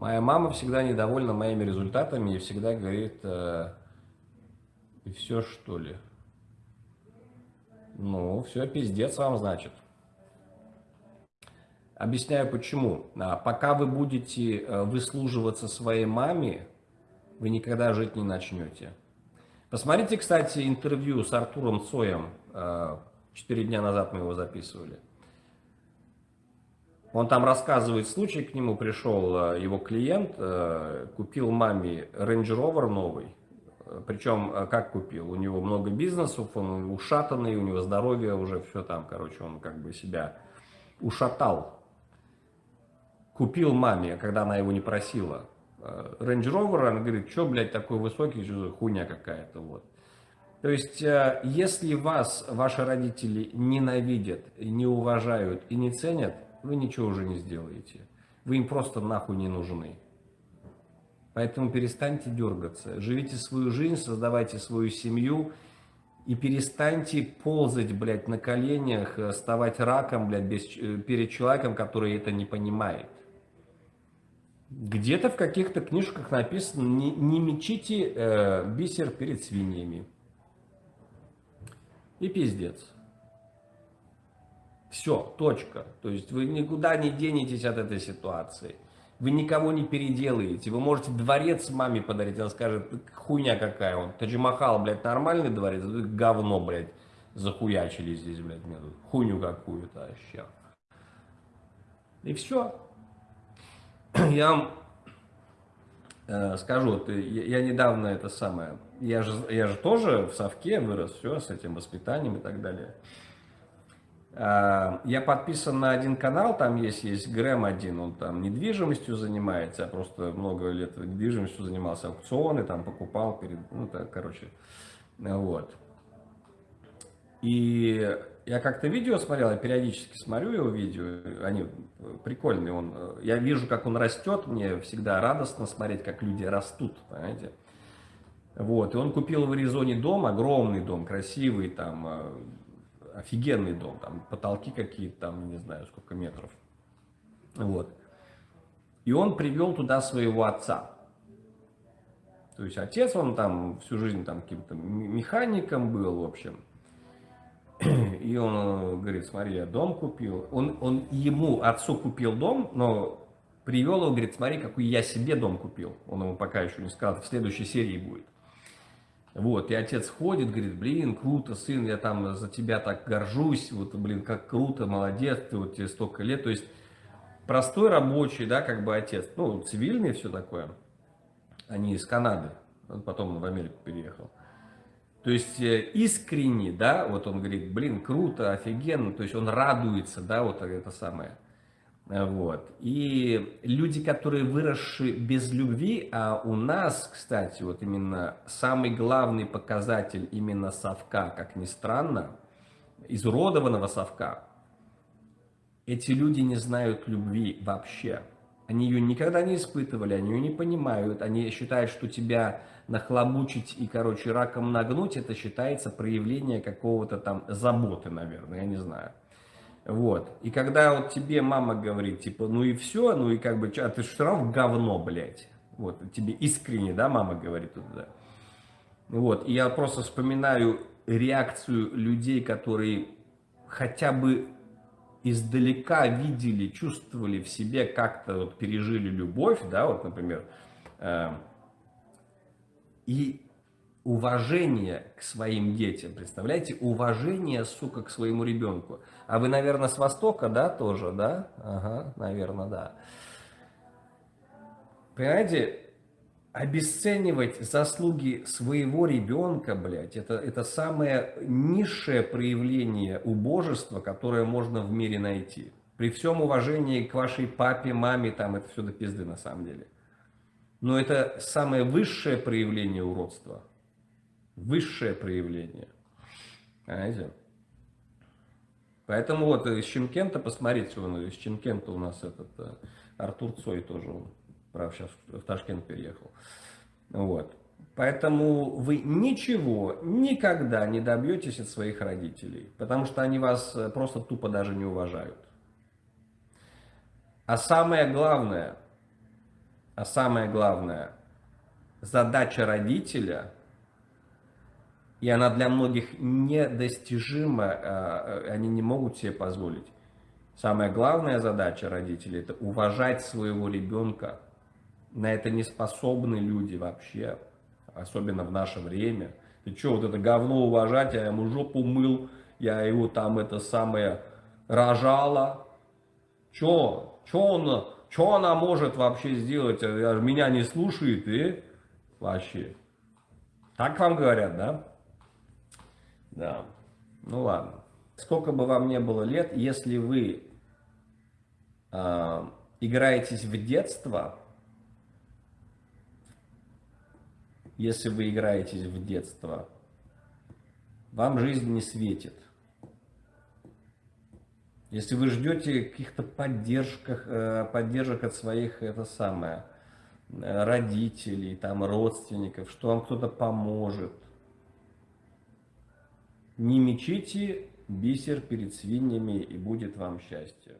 Моя мама всегда недовольна моими результатами и всегда говорит, э, и все что ли? Ну, все, пиздец вам, значит. Объясняю почему. А, пока вы будете э, выслуживаться своей маме, вы никогда жить не начнете. Посмотрите, кстати, интервью с Артуром Цоем. Э, четыре дня назад мы его записывали. Он там рассказывает случай, к нему пришел э, его клиент, купил маме Range Rover новый, причем, э, как купил? У него много бизнесов, он ушатанный, у него здоровье уже все там, короче, он как бы себя ушатал. Купил маме, когда она его не просила. Э, Range Rover, она говорит, что, блядь, такой высокий, что хуйня какая-то, вот. То есть, э, если вас ваши родители ненавидят, не уважают и не ценят, вы ничего уже не сделаете. Вы им просто нахуй не нужны. Поэтому перестаньте дергаться, живите свою жизнь, создавайте свою семью и перестаньте ползать, блядь, на коленях, вставать раком, блядь, без, э, перед человеком, который это не понимает. Где-то в каких-то книжках написано, не, не мечите э, бисер перед свиньями. И пиздец. Все, точка. То есть вы никуда не денетесь от этой ситуации. Вы никого не переделаете. Вы можете дворец маме подарить, она скажет, хуйня какая он. Тадж-Махал, блядь, нормальный дворец, говно, блядь, захуячили здесь, блядь, мне хуйню какую-то вообще. И все. Я вам э, скажу, вот, я, я недавно это самое, я же, я же тоже в совке вырос, все, с этим воспитанием и так далее. А, я подписан на один канал, там есть, есть Грэм один, он там недвижимостью занимается, я просто много лет недвижимостью занимался, аукционы там покупал, перед, ну так, короче, вот. И я как-то видео смотрел, я периодически смотрю его видео, они прикольные, он, я вижу, как он растет, мне всегда радостно смотреть, как люди растут, понимаете. Вот, и он купил в Аризоне дом, огромный дом, красивый, там, офигенный дом, там потолки какие-то, там, не знаю, сколько метров. Вот. И он привел туда своего отца. То есть отец, он там всю жизнь там каким-то механиком был, в общем. И он э, говорит, смотри, я дом купил. Он, он ему, отцу купил дом, но привел его, говорит, смотри, какой я себе дом купил. Он ему пока еще не сказал, в следующей серии будет. Вот, и отец ходит, говорит, блин, круто, сын, я там за тебя так горжусь, вот, блин, как круто, молодец, ты вот тебе столько лет, то есть простой рабочий, да, как бы отец, ну, цивильный все такое, они из Канады, он потом в Америку переехал. То есть э, искренне, да, вот он говорит, блин, круто, офигенно, то есть он радуется, да, вот это самое. Вот. И люди, которые выросшие без любви, а у нас, кстати, вот именно самый главный показатель именно совка, как ни странно, изуродованного совка, эти люди не знают любви вообще. Они ее никогда не испытывали, они ее не понимают, они считают, что тебя нахлобучить и, короче, раком нагнуть, это считается проявление какого-то там заботы, наверное, я не знаю. Вот. И когда вот тебе мама говорит, типа, ну и все, ну и как бы, а ты все равно говно, блядь. Вот, тебе искренне, да, мама говорит туда. Вот, и я просто вспоминаю реакцию людей, которые хотя бы издалека видели, чувствовали в себе, как-то вот пережили любовь, да, вот, например, э, и уважение к своим детям, представляете, уважение, сука, к своему ребенку. А вы, наверное, с Востока, да, тоже, да? Ага, наверное, да. Понимаете, обесценивать заслуги своего ребенка, блядь, это, это самое низшее проявление убожества, которое можно в мире найти. При всем уважении к вашей папе, маме, там это все до пизды на самом деле. Но это самое высшее проявление уродства высшее проявление. Понимаете? Поэтому вот из Чемкента, посмотрите, он, из Чемкента у нас этот э, Артур Цой тоже, он, правда, сейчас в Ташкент переехал. Вот. Поэтому вы ничего никогда не добьетесь от своих родителей, потому что они вас э, просто тупо даже не уважают. А самое главное, А самое главное, задача родителя, и она для многих недостижима, а, они не могут себе позволить. Самая главная задача родителей – это уважать своего ребенка. На это не способны люди вообще, особенно в наше время. Ты что, вот это говно уважать, я ему жопу мыл, я его там это самое рожала. Че? Че он, че она может вообще сделать? Меня не слушает и вообще. Так вам говорят, да? Да. Ну ладно. Сколько бы вам не было лет, если вы э, играетесь в детство, если вы играетесь в детство, вам жизнь не светит. Если вы ждете каких-то поддержках, э, поддержек от своих, это самое, родителей, там, родственников, что вам кто-то поможет, не мечите бисер перед свиньями, и будет вам счастье.